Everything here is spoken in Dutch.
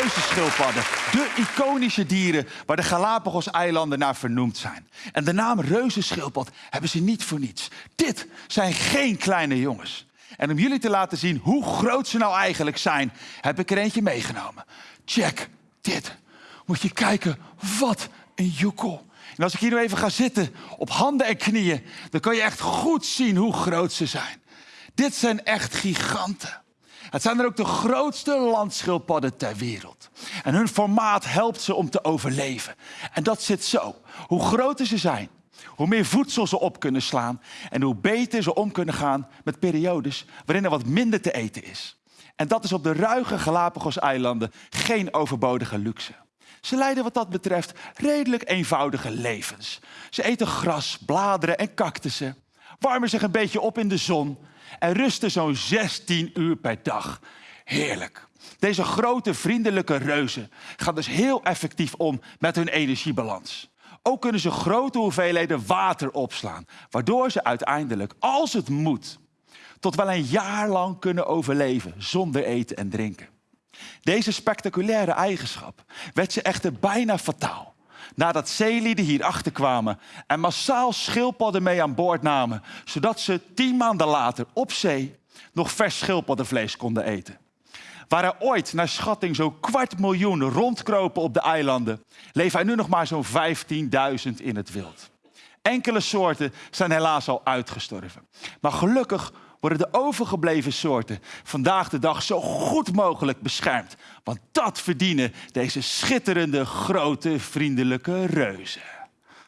reuzenschildpadden. De iconische dieren waar de Galapagos-eilanden naar vernoemd zijn. En de naam reuzenschildpad hebben ze niet voor niets. Dit zijn geen kleine jongens. En om jullie te laten zien hoe groot ze nou eigenlijk zijn, heb ik er eentje meegenomen. Check dit. Moet je kijken, wat een joekel. En als ik hier nu even ga zitten op handen en knieën, dan kan je echt goed zien hoe groot ze zijn. Dit zijn echt giganten. Het zijn er ook de grootste landschildpadden ter wereld. En hun formaat helpt ze om te overleven. En dat zit zo. Hoe groter ze zijn, hoe meer voedsel ze op kunnen slaan en hoe beter ze om kunnen gaan met periodes waarin er wat minder te eten is. En dat is op de ruige Galapagos-eilanden geen overbodige luxe. Ze leiden wat dat betreft redelijk eenvoudige levens. Ze eten gras, bladeren en cactussen, warmen zich een beetje op in de zon en rusten zo'n 16 uur per dag. Heerlijk. Deze grote vriendelijke reuzen gaan dus heel effectief om met hun energiebalans. Ook kunnen ze grote hoeveelheden water opslaan, waardoor ze uiteindelijk, als het moet, tot wel een jaar lang kunnen overleven zonder eten en drinken. Deze spectaculaire eigenschap werd ze echter bijna fataal. Nadat zeelieden hier achterkwamen en massaal schildpadden mee aan boord namen, zodat ze tien maanden later op zee nog vers schildpaddenvlees konden eten. Waar er ooit naar schatting zo'n kwart miljoen rondkropen op de eilanden, leven er nu nog maar zo'n 15.000 in het wild. Enkele soorten zijn helaas al uitgestorven. Maar gelukkig worden de overgebleven soorten vandaag de dag zo goed mogelijk beschermd. Want dat verdienen deze schitterende, grote, vriendelijke reuzen.